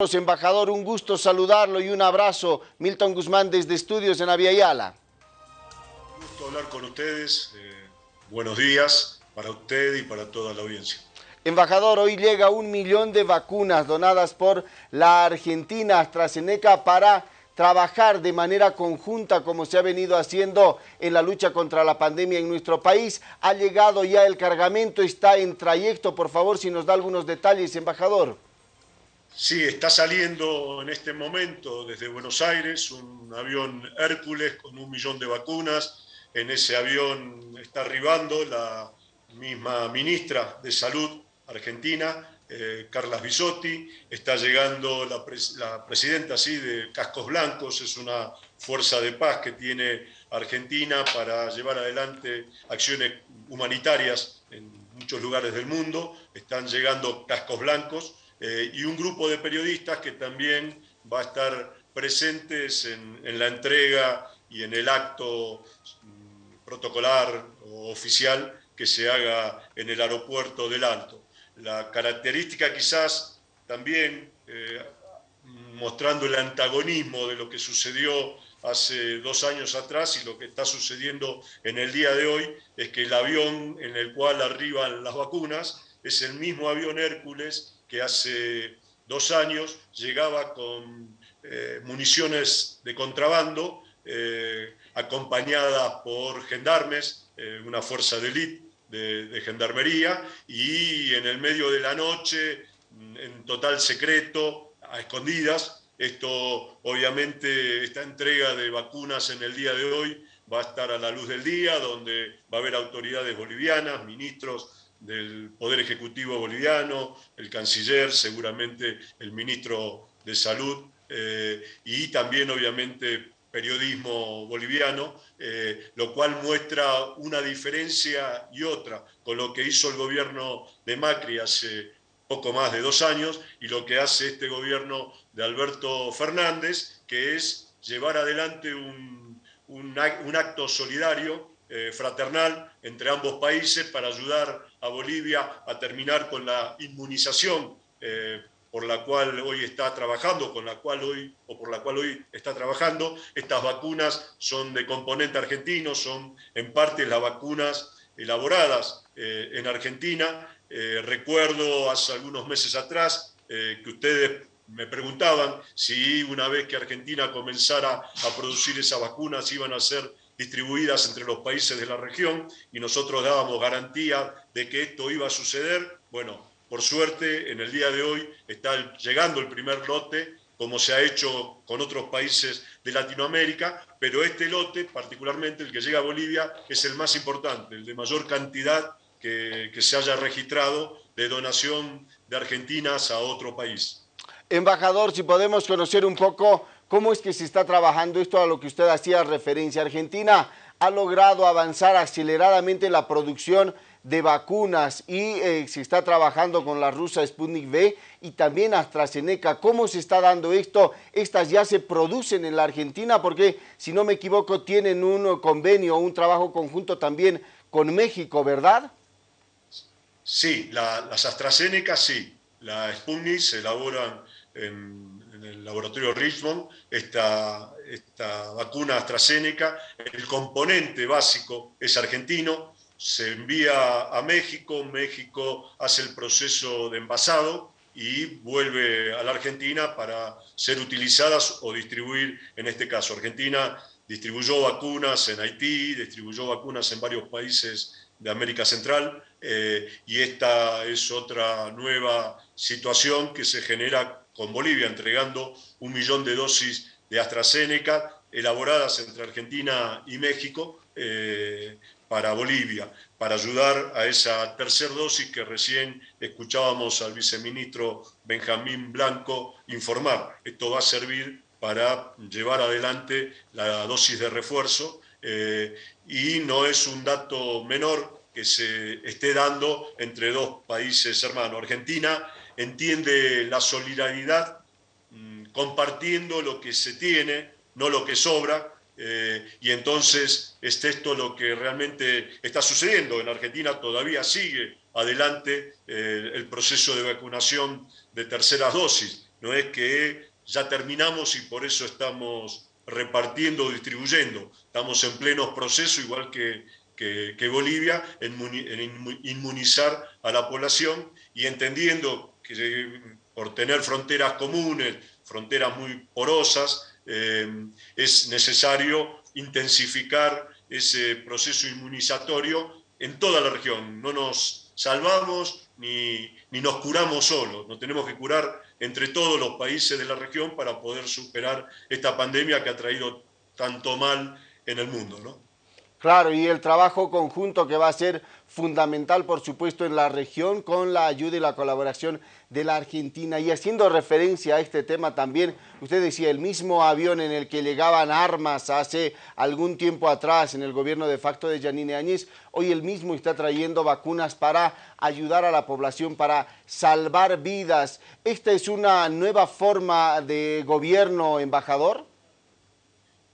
Embajador, un gusto saludarlo y un abrazo. Milton Guzmán desde Estudios en Aviala. Un gusto hablar con ustedes. Eh, buenos días para usted y para toda la audiencia. Embajador, hoy llega un millón de vacunas donadas por la Argentina AstraZeneca para trabajar de manera conjunta como se ha venido haciendo en la lucha contra la pandemia en nuestro país. Ha llegado ya el cargamento, está en trayecto. Por favor, si nos da algunos detalles, embajador. Sí, está saliendo en este momento desde Buenos Aires un avión Hércules con un millón de vacunas. En ese avión está arribando la misma ministra de Salud argentina, eh, Carlas Bisotti. Está llegando la, presidenta de Cascos Blancos, es una fuerza de paz que tiene Argentina para llevar adelante acciones humanitarias en muchos lugares del mundo. Están llegando Cascos Blancos eh, y un grupo de periodistas que también va a estar presentes en, la entrega y en el acto mm, protocolar oficial que se haga en el aeropuerto del Alto. La característica quizás también, eh, mostrando el antagonismo de lo que sucedió hace dos años atrás y lo que está sucediendo en el día de hoy, es que el avión en el cual arriban las vacunas es el mismo avión Hércules que hace dos años llegaba con eh, municiones de contrabando, eh, acompañada por gendarmes, eh, una fuerza de élite de, gendarmería, y en el medio de la noche, en total secreto, a escondidas, esto obviamente, esta entrega de vacunas en el día de hoy va a estar a la luz del día, donde va a haber autoridades bolivianas, ministros del Poder Ejecutivo boliviano, el canciller, seguramente el ministro de Salud eh, y también obviamente periodismo boliviano, eh, lo cual muestra una diferencia y otra con lo que hizo el gobierno de Macri hace poco más de dos años y lo que hace este gobierno de Alberto Fernández, que es llevar adelante un, un acto solidario eh, fraternal entre ambos países para ayudar a Bolivia a terminar con la inmunización eh, por la cual hoy está trabajando, con la cual hoy, o por la cual hoy está trabajando. Estas vacunas son de componente argentino, son en parte las vacunas elaboradas eh, en Argentina. recuerdo hace algunos meses atrás que ustedes me preguntaban si una vez que Argentina comenzara a producir esas vacunas iban a ser distribuidas entre los países de la región y nosotros dábamos garantía de que esto iba a suceder. Bueno, por suerte, en el día de hoy está llegando el primer lote, como se ha hecho con otros países de Latinoamérica, pero este lote, particularmente el que llega a Bolivia, es el más importante, el de mayor cantidad que, que se haya registrado de donación de Argentinas a otro país. Embajador, si podemos conocer un poco ¿Cómo es que se está trabajando esto a lo que usted hacía referencia? Argentina ha logrado avanzar aceleradamente la producción de vacunas y eh, se está trabajando con la rusa Sputnik V y también AstraZeneca. ¿Cómo se está dando esto? Estas ya se producen en la Argentina porque, si no me equivoco, tienen un convenio, un trabajo conjunto también con México, ¿verdad? Sí, las AstraZeneca sí. La Sputnik se elaboran en en el laboratorio Richmond, esta, esta vacuna AstraZeneca, el componente básico es argentino, se envía a México, México hace el proceso de envasado y vuelve a la Argentina para ser utilizadas o distribuir, en este caso, Argentina distribuyó vacunas en Haití, distribuyó vacunas en varios países de América Central eh, y esta es otra nueva situación que se genera con Bolivia, entregando un millón de dosis de AstraZeneca elaboradas entre Argentina y México eh, para Bolivia, para ayudar a esa tercera dosis que recién escuchábamos al viceministro Benjamín Blanco informar. Esto va a servir para llevar adelante la dosis de refuerzo eh, y no es un dato menor que se esté dando entre dos países hermanos. Argentina entiende la solidaridad mm, compartiendo lo que se tiene, no lo que sobra, eh, y entonces es esto lo que realmente está sucediendo. En Argentina todavía sigue adelante eh, el proceso de vacunación de terceras dosis. no es que ya terminamos y por eso estamos repartiendo o distribuyendo. Estamos en pleno proceso, igual que, que, Bolivia, en, inmunizar a la población y entendiendo que por tener fronteras comunes, fronteras muy porosas, eh, es necesario intensificar ese proceso inmunizatorio en toda la región. No nos salvamos ni, ni nos curamos solos, nos tenemos que curar entre todos los países de la región para poder superar esta pandemia que ha traído tanto mal en el mundo. ¿no? Claro, y el trabajo conjunto que va a ser fundamental, por supuesto, en la región con la ayuda y la colaboración de la Argentina. Y haciendo referencia a este tema también, usted decía, el mismo avión en el que llegaban armas hace algún tiempo atrás en el gobierno de facto de Yanine Áñez, hoy el mismo está trayendo vacunas para ayudar a la población, para salvar vidas. ¿Esta es una nueva forma de gobierno, embajador?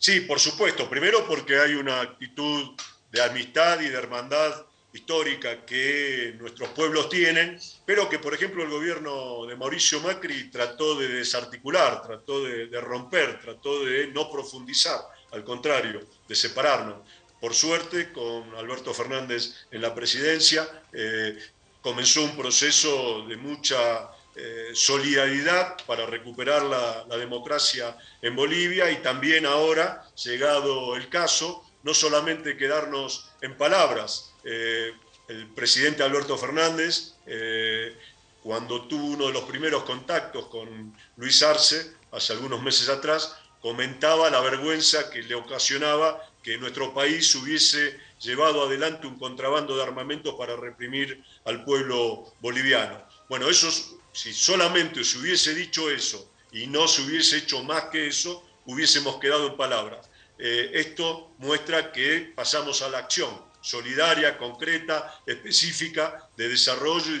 Sí, por supuesto. Primero porque hay una actitud de amistad y de hermandad histórica que nuestros pueblos tienen, pero que, por ejemplo, el gobierno de Mauricio Macri trató de desarticular, trató de, romper, trató de no profundizar, al contrario, de separarnos. Por suerte, con Alberto Fernández en la presidencia, eh, comenzó un proceso de mucha eh, solidaridad para recuperar la, democracia en Bolivia y también ahora, llegado el caso, no solamente quedarnos en palabras. Eh, el presidente Alberto Fernández, eh, cuando tuvo uno de los primeros contactos con Luis Arce, hace algunos meses atrás, comentaba la vergüenza que le ocasionaba que nuestro país hubiese llevado adelante un contrabando de armamentos para reprimir al pueblo boliviano. Bueno, eso si solamente se hubiese dicho eso y no se hubiese hecho más que eso, hubiésemos quedado en palabras. Eh, esto muestra que pasamos a la acción solidaria, concreta, específica, de desarrollo y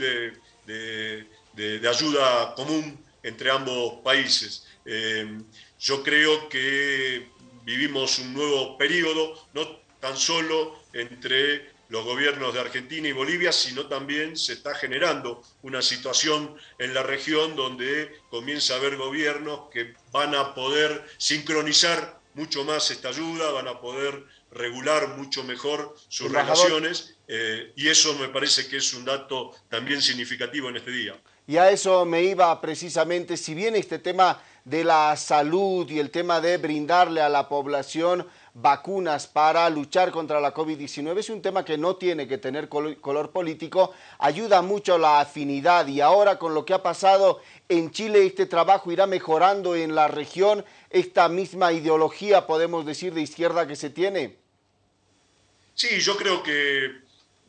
de, ayuda común entre ambos países. Eh, yo creo que vivimos un nuevo periodo, no tan solo entre los gobiernos de Argentina y Bolivia, sino también se está generando una situación en la región donde comienza a haber gobiernos que van a poder sincronizar mucho más esta ayuda, van a poder regular mucho mejor sus relaciones eh, y eso me parece que es un dato también significativo en este día. Y a eso me iba precisamente, si bien este tema de la salud y el tema de brindarle a la población vacunas para luchar contra la COVID-19 es un tema que no tiene que tener color político, ayuda mucho la afinidad. Y ahora con lo que ha pasado en Chile este trabajo irá mejorando en la región. Esta misma ideología, podemos decir, de izquierda que se tiene. Sí, yo creo que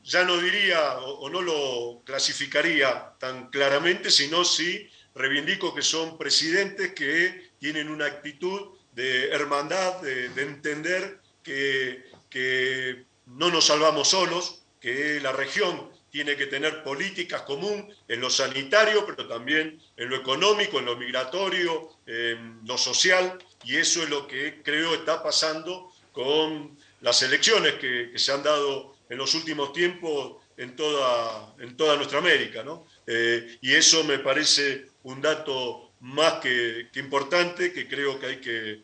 ya no diría o, no lo clasificaría tan claramente, sino sí reivindico que son presidentes que tienen una actitud de hermandad, de, entender que, que, no nos salvamos solos, que la región tiene que tener políticas común en lo sanitario, pero también en lo económico, en lo migratorio, en lo social, y eso es lo que creo está pasando con las elecciones que, se han dado en los últimos tiempos en toda, en toda nuestra América. ¿no? Eh, y eso me parece un dato más que, importante que creo que hay que,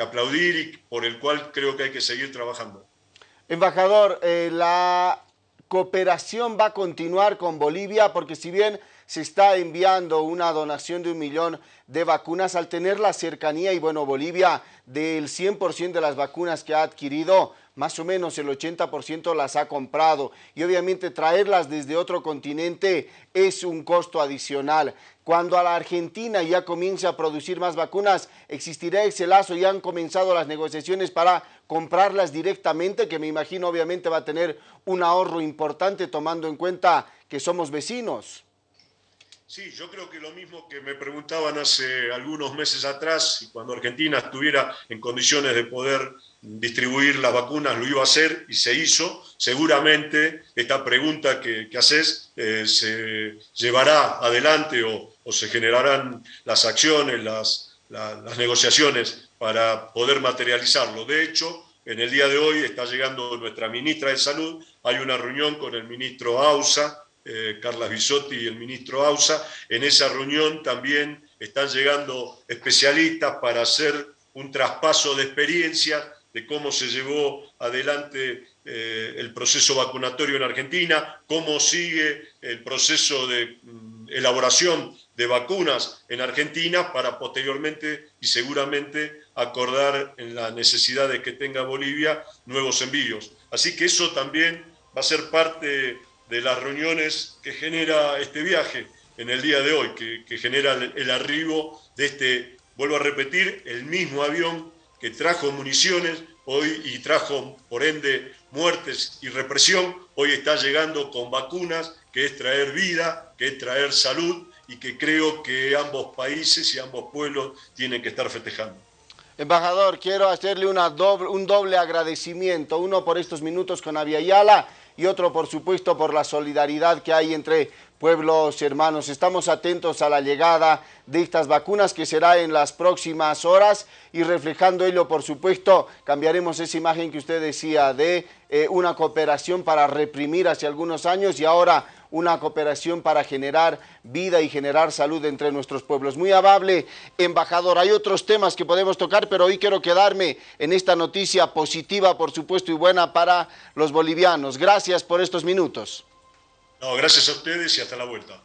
aplaudir y por el cual creo que hay que seguir trabajando. Embajador, eh, la cooperación va a continuar con Bolivia porque si bien se está enviando una donación de un millón de vacunas al tener la cercanía y bueno, Bolivia del 100% de las vacunas que ha adquirido, más o menos el 80% las ha comprado y obviamente traerlas desde otro continente es un costo adicional. Cuando a la Argentina ya comience a producir más vacunas, existirá ese lazo, ya han comenzado las negociaciones para comprarlas directamente, que me imagino obviamente va a tener un ahorro importante tomando en cuenta que somos vecinos. Sí, yo creo que lo mismo que me preguntaban hace algunos meses atrás, cuando Argentina estuviera en condiciones de poder distribuir las vacunas, lo iba a hacer y se hizo. Seguramente esta pregunta que, haces eh, se llevará adelante o, se generarán las acciones, las, las negociaciones para poder materializarlo. De hecho, en el día de hoy está llegando nuestra ministra de Salud, hay una reunión con el ministro Ausa, eh, Carla Bisotti y el ministro Ausa. En esa reunión también están llegando especialistas para hacer un traspaso de experiencia de cómo se llevó adelante eh, el proceso vacunatorio en Argentina, cómo sigue el proceso de mm, elaboración de vacunas en Argentina para posteriormente y seguramente acordar en la necesidad de que tenga Bolivia nuevos envíos. Así que eso también va a ser parte de las reuniones que genera este viaje en el día de hoy, que, genera el arribo de este, vuelvo a repetir, el mismo avión que trajo municiones hoy y trajo por ende muertes y represión, hoy está llegando con vacunas, que es traer vida, que es traer salud y que creo que ambos países y ambos pueblos tienen que estar festejando. Embajador, quiero hacerle doble, un doble agradecimiento, uno por estos minutos con Aviala y otro, por supuesto, por la solidaridad que hay entre pueblos hermanos. Estamos atentos a la llegada de estas vacunas que será en las próximas horas y reflejando ello, por supuesto, cambiaremos esa imagen que usted decía de eh, una cooperación para reprimir hace algunos años y ahora una cooperación para generar vida y generar salud entre nuestros pueblos. Muy amable, embajador. Hay otros temas que podemos tocar, pero hoy quiero quedarme en esta noticia positiva, por supuesto, y buena para los bolivianos. Gracias por estos minutos. No, gracias a ustedes y hasta la vuelta.